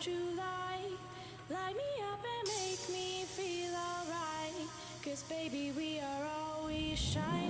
July. Light me up and make me feel alright. Cause baby, we are always shining.